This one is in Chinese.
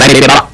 别别别别了！